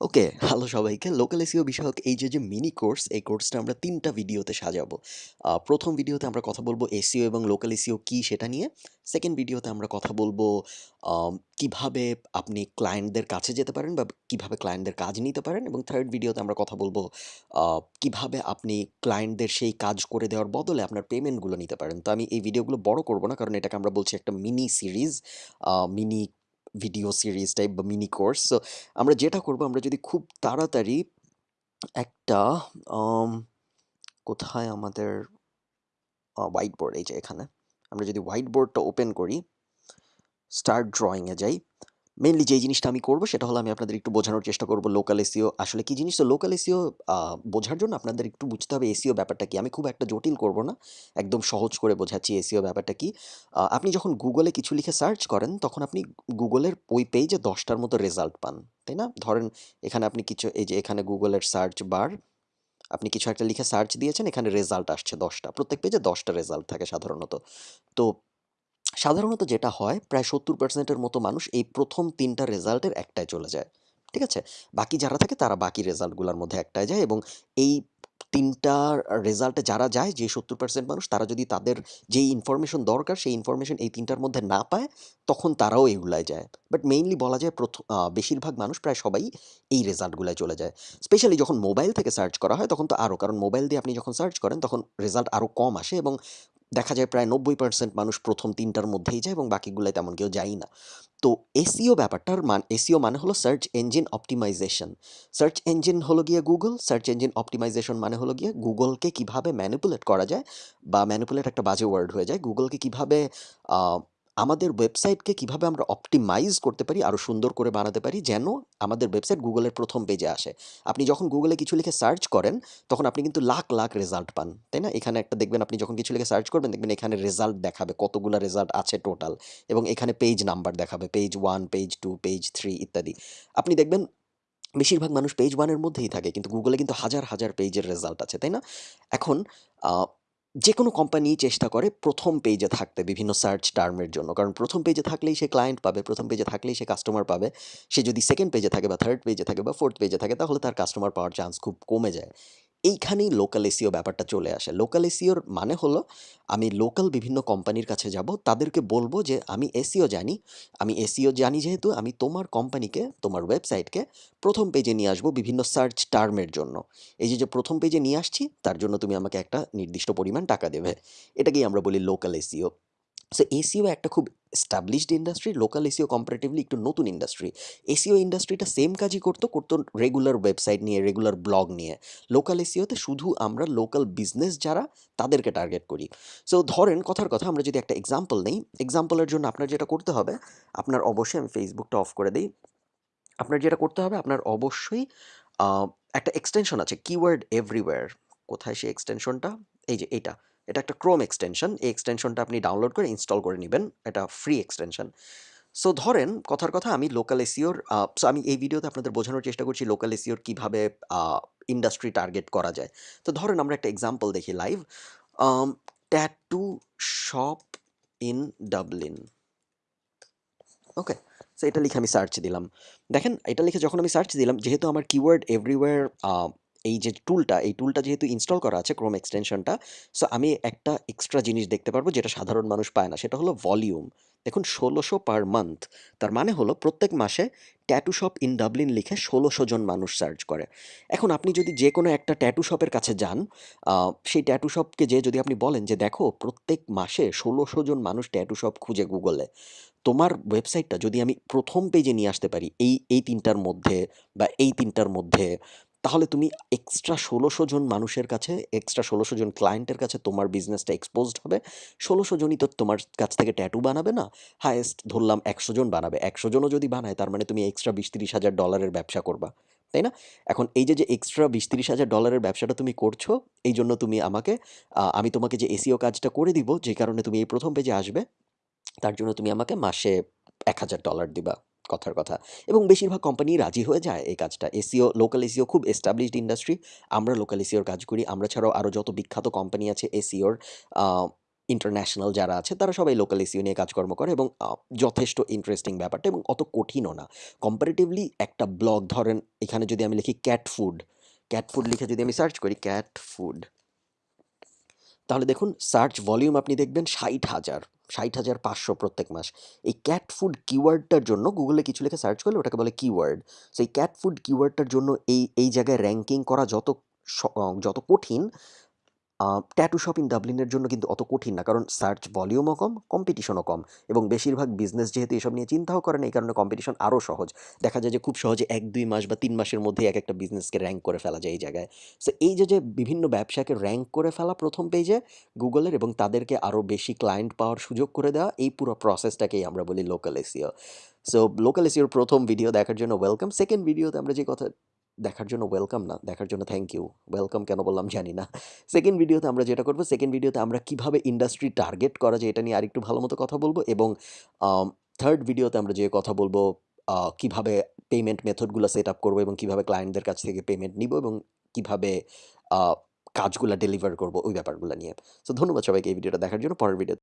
ওকে, hello সবাইকে। Local SEO বিষয়ক এই যে, যে মিনি কোর্স, এই কোর্সটা আমরা তিনটা ভিডিওতে সাজাবো। প্রথম ভিডিওতে আমরা কথা বলব এসিও এবং লোকাল এসিও কী সেটা নিয়ে। সেকেন্ড ভিডিওতে আমরা কথা বলব কীভাবে আপনি ক্লায়েন্টদের কাছে যেতে পারেন বা কীভাবে ক্লায়েন্টদের কাজ নিতে পারেন এবং থার্ড ভিডিওতে আমরা কথা বলব কীভাবে আপনি ক্লায়েন্টদের সেই কাজ করে দেওয়ার বদলে আপনার পেমেন্টগুলো নিতে পারেন। তো আমি এই ভিডিওগুলো বড় করব না কারণ এটাকে আমরা বলছি একটা mini series, mini video series type বা মিনি কোর্স। সো আমরা যেটা করব আমরা যদি খুব তাড়াতাড়ি একটা কোথায় আমাদের হোয়াইট বোর্ড এই যে এখানে। আমরা যদি হোয়াইট বোর্ডটা ওপেন করি, স্টার্ট ড্রয়িংয়ে যাই। মেইনলি যেই জিনিসটা আমি করব সেটা হলো আমি আপনাদের একটু বোঝানোর চেষ্টা করব লোকাল এসিও আসলে কী জিনিস? তো লোকাল এসিও বোঝার জন্য আপনাদের একটু বুঝতে হবে এসিও ব্যাপারটা কি আমি খুব একটা জটিল করব না। একদম সহজ করে বোঝাচ্ছি এসইও ব্যাপারটা কি আপনি যখন গুগলে কিছু লিখে সার্চ করেন তখন আপনি গুগলের ওই পেজে দশটার মতো রেজাল্ট পান। তাই না? ধরেন এখানে আপনি কিছু এই যে এখানে গুগলের সার্চ বার, আপনি কিছু একটা লিখে সার্চ দিয়েছেন, এখানে রেজাল্ট আসছে ১০ টা। প্রত্যেক পেজে দশটা রেজাল্ট থাকে সাধারণত। তো সাধারণত যেটা হয় প্রায় সত্তর পার্সেন্টের মতো মানুষ এই প্রথম তিনটা রেজাল্টের একটায় চলে যায়। ঠিক আছে? বাকি যারা থাকে তারা বাকি রেজাল্টগুলোর মধ্যে একটায় যায় এবং এই ৩ টা রেজাল্টে যারা যায় যে ৭০% মানুষ তারা যদি তাদের যেই ইনফরমেশন দরকার সেই ইনফরমেশন এই তিনটার মধ্যে না পায়, তখন তারাও এগুলায় যায়। বাট মেইনলি বলা যায় প্রথম বেশিরভাগ মানুষ প্রায় সবাই এই রেজাল্টগুলায় চলে যায়। স্পেশালি যখন মোবাইল থেকে সার্চ করা হয় তখন তো আরও। কারণ মোবাইল দিয়ে আপনি যখন সার্চ করেন তখন রেজাল্ট আরও কম আসে এবং দেখা যায় প্রায় ৯০% মানুষ প্রথম তিনটার মধ্যেই যায় এবং বাকিগুলোয় তেমন কেউ যায় না। তো এসিও ব্যাপারটার মান এসিও মানে হলো search engine optimization. Search engine হলো গিয়ে গুগল, সার্চ ইঞ্জিন অপটিমাইজেশন মানে হলো গিয়ে গুগলকে কীভাবে ম্যানিপুলেট করা যায় বা ম্যানিপুলেট একটা বাজে ওয়ার্ড হয়ে যায়। গুগলকে কীভাবে আমাদের ওয়েবসাইটকে কীভাবে আমরা অপটিমাইজ করতে পারি, আরও সুন্দর করে বানাতে পারি যেন আমাদের ওয়েবসাইট গুগলের প্রথম পেজে আসে। আপনি যখন গুগলে কিছু লিখে সার্চ করেন তখন আপনি কিন্তু লাখ, লাখ রেজাল্ট পান। তাই না? এখানে একটা দেখবেন আপনি যখন কিছু লিখে সার্চ করবেন দেখবেন এখানে রেজাল্ট দেখাবে কতগুলা রেজাল্ট আছে টোটাল এবং এখানে পেজ নাম্বার দেখাবে। Page one page two page three ইত্যাদি। আপনি দেখবেন বেশিরভাগ মানুষ পেজ ওয়ানের মধ্যেই থাকে কিন্তু গুগলে কিন্তু হাজার, হাজার পেজের রেজাল্ট আছে। তাই না? এখন আ যেকোনো কোম্পানি চেষ্টা করে প্রথম পেজে থাকতে বিভিন্ন সার্চ টার্মের জন্য। কারণ প্রথম পেজে থাকলেই সে ক্লায়েন্ট পাবে, প্রথম পেজে থাকলেই সে কাস্টমার পাবে। সে যদি সেকেন্ড পেজে থাকে বা থার্ড পেজে থাকে বা ফোর্থ পেজে থাকে তাহলে তার কাস্টমার পাওয়ার চান্স খুব কমে যায়। এইখানেই লোকাল এসিও ব্যাপারটা চলে আসে। লোকাল এসিওর মানে হলো আমি লোকাল বিভিন্ন কোম্পানির কাছে যাব, তাদেরকে বলব যে আমি এসিও জানি। আমি এসিও জানি যেহেতু আমি তোমার কোম্পানিকে, তোমার ওয়েবসাইটকে প্রথম পেজে নিয়ে আসব বিভিন্ন সার্চ টার্মের জন্য। এই যে, যে ১ম পেজে নিয়ে আসছি তার জন্য তুমি আমাকে একটা নির্দিষ্ট পরিমাণ টাকা দেবে। এটাকেই আমরা বলি লোকাল এসিও সো এসিও একটা খুব established industry, local SEO comparatively একটু নতুন ইন্ডাস্ট্রি। এসিও ইন্ডাস্ট্রিটা সেম কাজই করত, করত রেগুলার ওয়েবসাইট নিয়ে, রেগুলার ব্লগ নিয়ে। লোকাল এসিওতে শুধু আমরা লোকাল বিজনেস যারা তাদেরকে টার্গেট করি। সো ধরেন কথার কথা আমরা যদি একটা এক্সাম্পল নেই, এক্সাম্পলের জন্য আপনার যেটা করতে হবে, আপনার অবশ্যই আমি ফেসবুকটা অফ করে দেই। আপনার যেটা করতে হবে আপনার অবশ্যই একটা এক্সটেনশন আছে কিওয়ার্ড এভরিওয়্যার। কোথায় সেই এক্সটেনশনটা? এই যে এইটা। এটা একটা ক্রোম এক্সটেনশন। এই এক্সটেনশনটা আপনি ডাউনলোড করে ইনস্টল করে নেবেন, এটা ফ্রি এক্সটেনশন। সো ধরেন, কথার কথা, আমি লোকাল এসিওর সো আমি এই ভিডিওতে আপনাদের বোঝানোর চেষ্টা করছি লোকাল এসিওর কীভাবে ইন্ডাস্ট্রি টার্গেট করা যায়। তো ধরেন, আমরা একটা এক্সাম্পল দেখি live. Tattoo shop in Dublin. Okay? So এটা লিখে আমি সার্চ দিলাম। দেখেন, এটা লিখে যখন আমি সার্চ দিলাম, যেহেতু আমার কিওয়ার্ড এভরিওয়্যার এই যে টুলটা, এই টুলটা যেহেতু ইনস্টল করা আছে ক্রোম এক্সটেনশনটা, সো আমি একটা এক্সট্রা জিনিস দেখতে পারব যেটা সাধারণ মানুষ পায় না। সেটা হলো ভলিউম। দেখুন ষোলোশো পার মান্থ। তার মানে হলো প্রত্যেক মাসে ট্যাটু শপ ইন ডাবলিন লিখে ষোলোশো জন মানুষ সার্চ করে। এখন আপনি যদি যে কোনো একটা ট্যাটু শপের কাছে যান, সেই ট্যাটু শপকে যেয়ে যদি আপনি বলেন যে, "দেখো প্রত্যেক মাসে ষোলোশো জন মানুষ ট্যাটু শপ খুঁজে গুগলে। তোমার ওয়েবসাইটটা যদি আমি প্রথম পেজে নিয়ে আসতে পারি এই, এই তিনটার মধ্যে বা এই তিনটার মধ্যে, তাহলে তুমি এক্সট্রা ষোলোশো জন মানুষের কাছে, এক্সট্রা ১৬০০ জন ক্লায়েন্টের কাছে তোমার বিজনেসটা এক্সপোজড হবে। ১৬০০ জনই তো তোমার কাছ থেকে ট্যাটু বানাবে না। হায়েস্ট ধরলাম ১০০ জন বানাবে। ১০০ জনও যদি বানায় তার মানে তুমি এক্সট্রা ২০-৩০ হাজার ডলারের ব্যবসা করবা। তাই না? এখন এই যে, যে এক্সট্রা ২০-৩০ হাজার ডলারের ব্যবসাটা তুমি করছ, এই জন্য তুমি আমাকে আমি তোমাকে যে এসিও কাজটা করে দিব, যে কারণে তুমি এই প্রথম পেজে আসবে, তার জন্য তুমি আমাকে মাসে $১,০০০ দিবা। কথার কথা। এবং বেশিরভাগ কোম্পানি রাজি হয়ে যায় এই কাজটা। এসিও লোকাল এসিও খুব এস্টাবলিশড ইন্ডাস্ট্রি। আমরা লোকাল এসিওর কাজ করি। আমরা ছাড়াও আরও যত বিখ্যাত কোম্পানি আছে এসিওর ইন্টারন্যাশনাল যারা আছে তারা সবাই লোকাল এসিও নিয়ে কাজকর্ম করে এবং যথেষ্ট ইন্টারেস্টিং ব্যাপারটা এবং অত কঠিনও না। কম্পারেটিভলি একটা ব্লগ ধরেন এখানে যদি আমি লিখি ক্যাট ফুড, ক্যাট ফুড লিখে যদি আমি সার্চ করি ক্যাট ফুড তাহলে দেখুন সার্চ ভলিউম আপনি দেখবেন ৬০,০০০ ৬০,৫০০ প্রত্যেক মাস। এই ক্যাট ফুড কিওয়ার্ডটার জন্য গুগলে কিছু লেখে সার্চ করলে ওটাকে বলে কিওয়ার্ড। সেই ক্যাট ফুড কিওয়ার্ডটার জন্য এই এই জায়গায় র্যাঙ্কিং করা যত যত কঠিন ট্যাটু শপ ইন ডাবলিনের জন্য কিন্তু অত কঠিন না। কারণ সার্চ ভলিউমও কম, কম্পিটিশনও কম এবং বেশিরভাগ বিজনেস যেহেতু এসব নিয়ে চিন্তাও করে না এই কারণে কম্পিটিশন আরও সহজ। দেখা যায় যে খুব সহজে ১-২ মাস বা তিন মাসের মধ্যেই একেকটা বিজনেসকে র্যাঙ্ক করে ফেলা যায় এই জায়গায়। সো এই যে, যে বিভিন্ন ব্যবসাকে র্যাঙ্ক করে ফেলা ১ম পেজে গুগলের এবং তাদেরকে আরও বেশি ক্লায়েন্ট পাওয়ার সুযোগ করে দেওয়া এই পুরো প্রসেসটাকেই আমরা বলি লোকাল এসিও সো লোকাল এসিওর প্রথম ভিডিও দেখার জন্য ওয়েলকাম। সেকেন্ড ভিডিওতে আমরা যে কথা দেখার জন্য ওয়েলকাম না, দেখার জন্য থ্যাংক ইউ। ওয়েলকাম কেন বললাম জানি না। সেকেন্ড ভিডিওতে আমরা যেটা করব, সেকেন্ড ভিডিওতে আমরা কীভাবে ইন্ডাস্ট্রি টার্গেট করা যায় এটা নিয়ে আরেকটু ভালো মতো কথা বলব এবং থার্ড ভিডিওতে আমরা যে কথা বলব কীভাবে পেমেন্ট মেথডগুলো সেট আপ করব এবং কীভাবে ক্লায়েন্টদের কাছ থেকে পেমেন্ট নিব এবং কীভাবে কাজগুলো ডেলিভার করব ওই ব্যাপারগুলো নিয়ে। সো ধন্যবাদ সবাইকে এই ভিডিওটা দেখার জন্য। পরের ভিডিও